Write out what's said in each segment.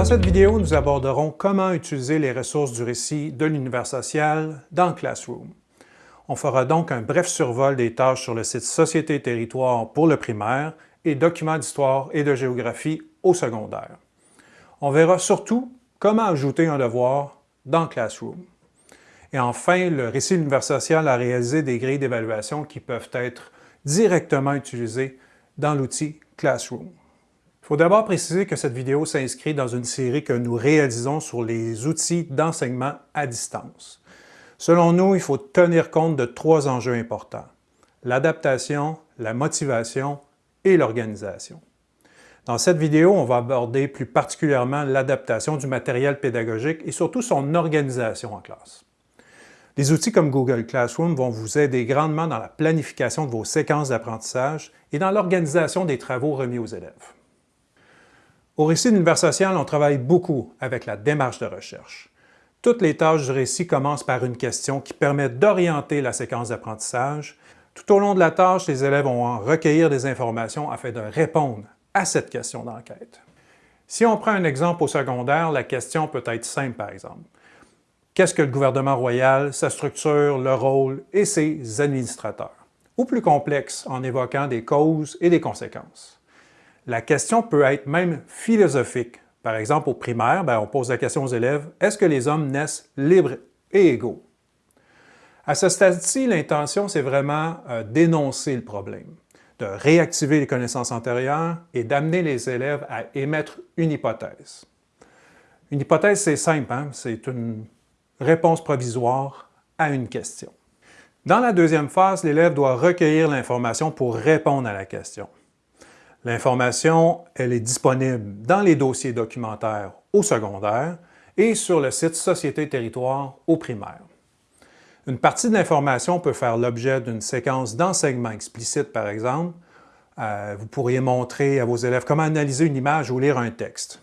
Dans cette vidéo, nous aborderons comment utiliser les ressources du récit de l'univers social dans Classroom. On fera donc un bref survol des tâches sur le site Société et territoire pour le primaire et Documents d'histoire et de géographie au secondaire. On verra surtout comment ajouter un devoir dans Classroom. Et enfin, le récit de l'univers social a réalisé des grilles d'évaluation qui peuvent être directement utilisées dans l'outil Classroom. Il faut d'abord préciser que cette vidéo s'inscrit dans une série que nous réalisons sur les outils d'enseignement à distance. Selon nous, il faut tenir compte de trois enjeux importants. L'adaptation, la motivation et l'organisation. Dans cette vidéo, on va aborder plus particulièrement l'adaptation du matériel pédagogique et surtout son organisation en classe. Les outils comme Google Classroom vont vous aider grandement dans la planification de vos séquences d'apprentissage et dans l'organisation des travaux remis aux élèves. Au récit d'univers social, on travaille beaucoup avec la démarche de recherche. Toutes les tâches du récit commencent par une question qui permet d'orienter la séquence d'apprentissage. Tout au long de la tâche, les élèves vont recueillir des informations afin de répondre à cette question d'enquête. Si on prend un exemple au secondaire, la question peut être simple par exemple. Qu'est-ce que le gouvernement royal, sa structure, le rôle et ses administrateurs? Ou plus complexe, en évoquant des causes et des conséquences. La question peut être même philosophique. Par exemple, au primaire, ben, on pose la question aux élèves, est-ce que les hommes naissent libres et égaux? À ce stade-ci, l'intention, c'est vraiment euh, d'énoncer le problème, de réactiver les connaissances antérieures et d'amener les élèves à émettre une hypothèse. Une hypothèse, c'est simple, hein? c'est une réponse provisoire à une question. Dans la deuxième phase, l'élève doit recueillir l'information pour répondre à la question. L'information, elle est disponible dans les dossiers documentaires au secondaire et sur le site Société Territoire au primaire. Une partie de l'information peut faire l'objet d'une séquence d'enseignement explicite, par exemple. Euh, vous pourriez montrer à vos élèves comment analyser une image ou lire un texte.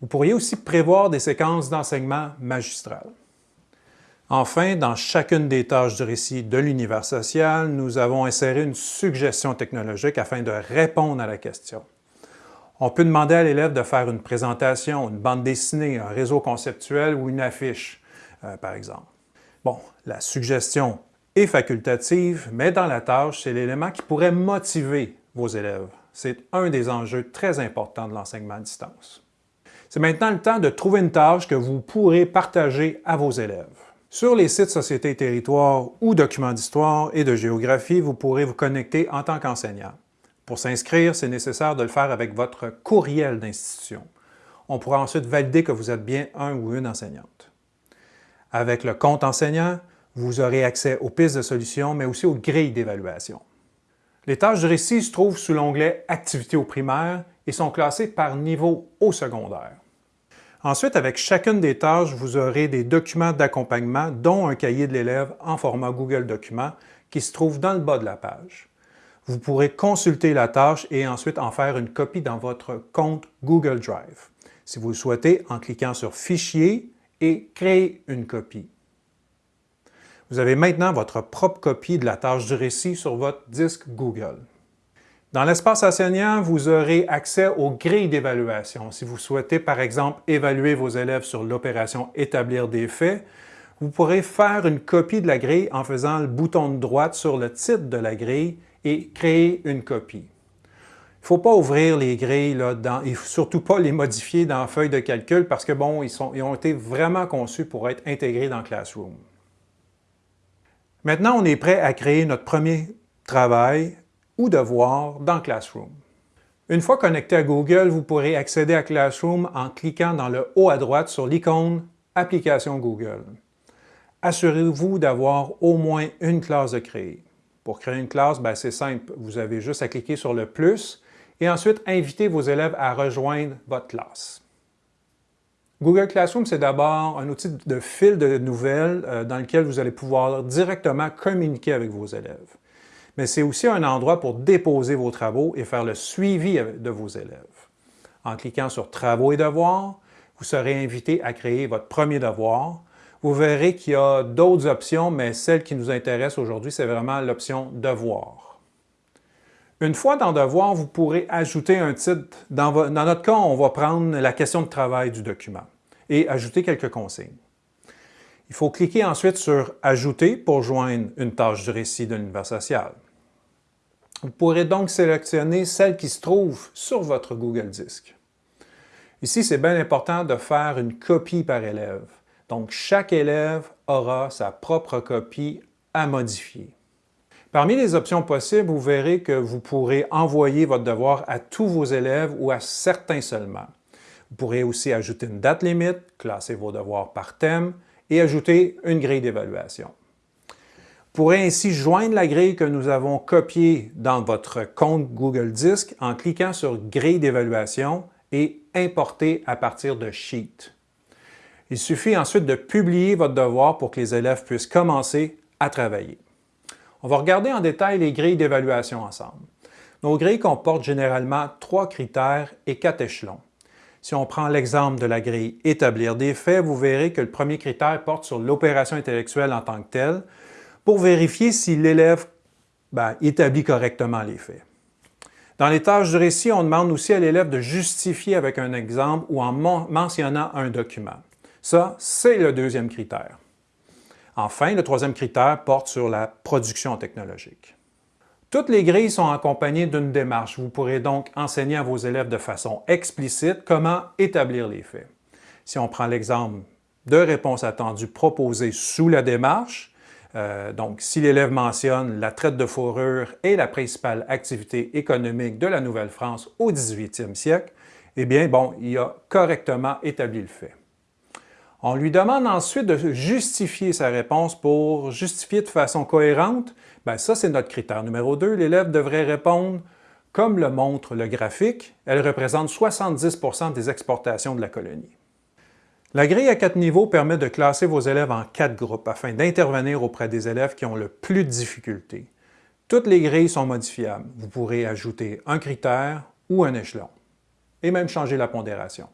Vous pourriez aussi prévoir des séquences d'enseignement magistral. Enfin, dans chacune des tâches du récit de l'univers social, nous avons inséré une suggestion technologique afin de répondre à la question. On peut demander à l'élève de faire une présentation, une bande dessinée, un réseau conceptuel ou une affiche, euh, par exemple. Bon, la suggestion est facultative, mais dans la tâche, c'est l'élément qui pourrait motiver vos élèves. C'est un des enjeux très importants de l'enseignement à distance. C'est maintenant le temps de trouver une tâche que vous pourrez partager à vos élèves. Sur les sites Société et Territoire ou Documents d'histoire et de géographie, vous pourrez vous connecter en tant qu'enseignant. Pour s'inscrire, c'est nécessaire de le faire avec votre courriel d'institution. On pourra ensuite valider que vous êtes bien un ou une enseignante. Avec le compte enseignant, vous aurez accès aux pistes de solutions, mais aussi aux grilles d'évaluation. Les tâches du récit se trouvent sous l'onglet « Activités au primaire » et sont classées par niveau au secondaire. Ensuite, avec chacune des tâches, vous aurez des documents d'accompagnement, dont un cahier de l'élève en format Google Documents qui se trouve dans le bas de la page. Vous pourrez consulter la tâche et ensuite en faire une copie dans votre compte Google Drive, si vous le souhaitez en cliquant sur « Fichier » et « Créer une copie ». Vous avez maintenant votre propre copie de la tâche du récit sur votre disque Google. Dans l'espace enseignant, vous aurez accès aux grilles d'évaluation. Si vous souhaitez, par exemple, évaluer vos élèves sur l'opération « Établir des faits », vous pourrez faire une copie de la grille en faisant le bouton de droite sur le titre de la grille et créer une copie. Il ne faut pas ouvrir les grilles là, et surtout pas les modifier dans la feuille de calcul parce que bon, ils, sont, ils ont été vraiment conçus pour être intégrés dans Classroom. Maintenant, on est prêt à créer notre premier travail ou devoir dans Classroom. Une fois connecté à Google, vous pourrez accéder à Classroom en cliquant dans le haut à droite sur l'icône « Application Google ». Assurez-vous d'avoir au moins une classe de créer. Pour créer une classe, ben, c'est simple, vous avez juste à cliquer sur le « plus » et ensuite inviter vos élèves à rejoindre votre classe. Google Classroom, c'est d'abord un outil de fil de nouvelles euh, dans lequel vous allez pouvoir directement communiquer avec vos élèves mais c'est aussi un endroit pour déposer vos travaux et faire le suivi de vos élèves. En cliquant sur « Travaux et devoirs », vous serez invité à créer votre premier devoir. Vous verrez qu'il y a d'autres options, mais celle qui nous intéresse aujourd'hui, c'est vraiment l'option « Devoir ». Une fois dans Devoir, vous pourrez ajouter un titre. Dans, dans notre cas, on va prendre la question de travail du document et ajouter quelques consignes. Il faut cliquer ensuite sur « Ajouter » pour joindre une tâche du récit de l'univers social. Vous pourrez donc sélectionner celle qui se trouve sur votre Google Disc. Ici, c'est bien important de faire une copie par élève. Donc, chaque élève aura sa propre copie à modifier. Parmi les options possibles, vous verrez que vous pourrez envoyer votre devoir à tous vos élèves ou à certains seulement. Vous pourrez aussi ajouter une date limite, classer vos devoirs par thème et ajouter une grille d'évaluation. Vous pourrez ainsi joindre la grille que nous avons copiée dans votre compte Google Disc en cliquant sur « Grille d'évaluation » et « Importer à partir de Sheet ». Il suffit ensuite de publier votre devoir pour que les élèves puissent commencer à travailler. On va regarder en détail les grilles d'évaluation ensemble. Nos grilles comportent généralement trois critères et quatre échelons. Si on prend l'exemple de la grille « Établir des faits », vous verrez que le premier critère porte sur l'opération intellectuelle en tant que telle, pour vérifier si l'élève ben, établit correctement les faits. Dans les tâches du récit, on demande aussi à l'élève de justifier avec un exemple ou en mentionnant un document. Ça, c'est le deuxième critère. Enfin, le troisième critère porte sur la production technologique. Toutes les grilles sont accompagnées d'une démarche. Vous pourrez donc enseigner à vos élèves de façon explicite comment établir les faits. Si on prend l'exemple de réponses attendues proposées sous la démarche, euh, donc si l'élève mentionne la traite de fourrure est la principale activité économique de la Nouvelle-France au 18e siècle, eh bien, bon, il a correctement établi le fait. On lui demande ensuite de justifier sa réponse pour justifier de façon cohérente. Bien, ça, c'est notre critère numéro 2. L'élève devrait répondre comme le montre le graphique. Elle représente 70% des exportations de la colonie. La grille à quatre niveaux permet de classer vos élèves en quatre groupes afin d'intervenir auprès des élèves qui ont le plus de difficultés. Toutes les grilles sont modifiables. Vous pourrez ajouter un critère ou un échelon et même changer la pondération.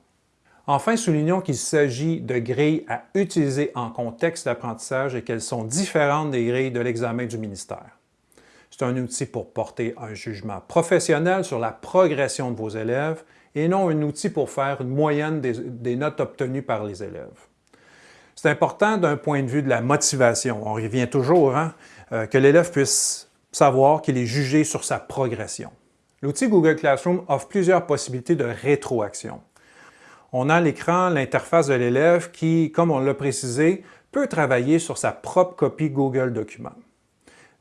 Enfin, soulignons qu'il s'agit de grilles à utiliser en contexte d'apprentissage et qu'elles sont différentes des grilles de l'examen du ministère. C'est un outil pour porter un jugement professionnel sur la progression de vos élèves et non un outil pour faire une moyenne des, notes obtenues par les élèves. C'est important d'un point de vue de la motivation. On revient toujours, hein, euh, que l'élève puisse savoir qu'il est jugé sur sa progression. L'outil Google Classroom offre plusieurs possibilités de rétroaction on a à l'écran l'interface de l'élève qui, comme on l'a précisé, peut travailler sur sa propre copie Google Documents.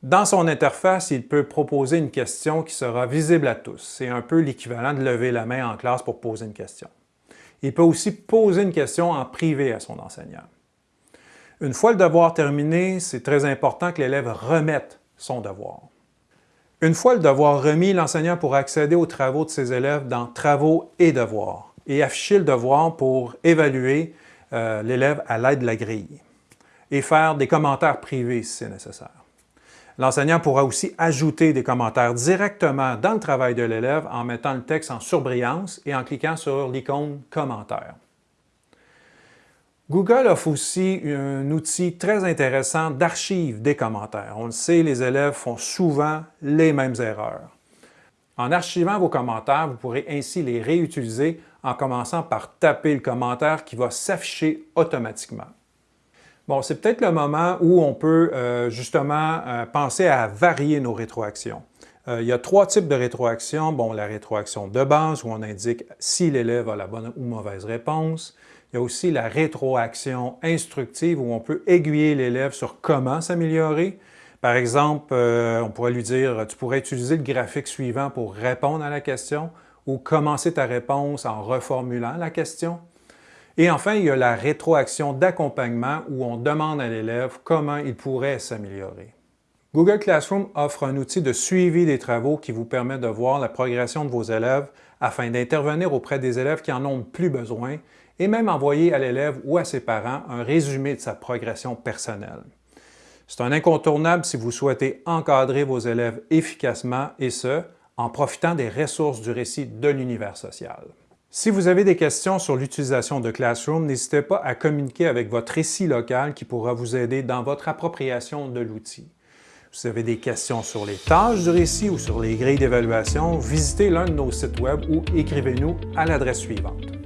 Dans son interface, il peut proposer une question qui sera visible à tous. C'est un peu l'équivalent de lever la main en classe pour poser une question. Il peut aussi poser une question en privé à son enseignant. Une fois le devoir terminé, c'est très important que l'élève remette son devoir. Une fois le devoir remis, l'enseignant pourra accéder aux travaux de ses élèves dans « Travaux et devoirs » et afficher le devoir pour évaluer euh, l'élève à l'aide de la grille et faire des commentaires privés si c'est nécessaire. L'enseignant pourra aussi ajouter des commentaires directement dans le travail de l'élève en mettant le texte en surbrillance et en cliquant sur l'icône « Commentaires ». Google offre aussi un outil très intéressant d'archive des commentaires. On le sait, les élèves font souvent les mêmes erreurs. En archivant vos commentaires, vous pourrez ainsi les réutiliser en commençant par taper le commentaire qui va s'afficher automatiquement. Bon, c'est peut-être le moment où on peut euh, justement euh, penser à varier nos rétroactions. Euh, il y a trois types de rétroactions. Bon, la rétroaction de base où on indique si l'élève a la bonne ou mauvaise réponse. Il y a aussi la rétroaction instructive où on peut aiguiller l'élève sur comment s'améliorer. Par exemple, on pourrait lui dire « tu pourrais utiliser le graphique suivant pour répondre à la question » ou commencer ta réponse en reformulant la question. Et enfin, il y a la rétroaction d'accompagnement où on demande à l'élève comment il pourrait s'améliorer. Google Classroom offre un outil de suivi des travaux qui vous permet de voir la progression de vos élèves afin d'intervenir auprès des élèves qui en ont plus besoin et même envoyer à l'élève ou à ses parents un résumé de sa progression personnelle. C'est un incontournable si vous souhaitez encadrer vos élèves efficacement et ce, en profitant des ressources du récit de l'univers social. Si vous avez des questions sur l'utilisation de Classroom, n'hésitez pas à communiquer avec votre récit local qui pourra vous aider dans votre appropriation de l'outil. Si vous avez des questions sur les tâches du récit ou sur les grilles d'évaluation, visitez l'un de nos sites Web ou écrivez-nous à l'adresse suivante.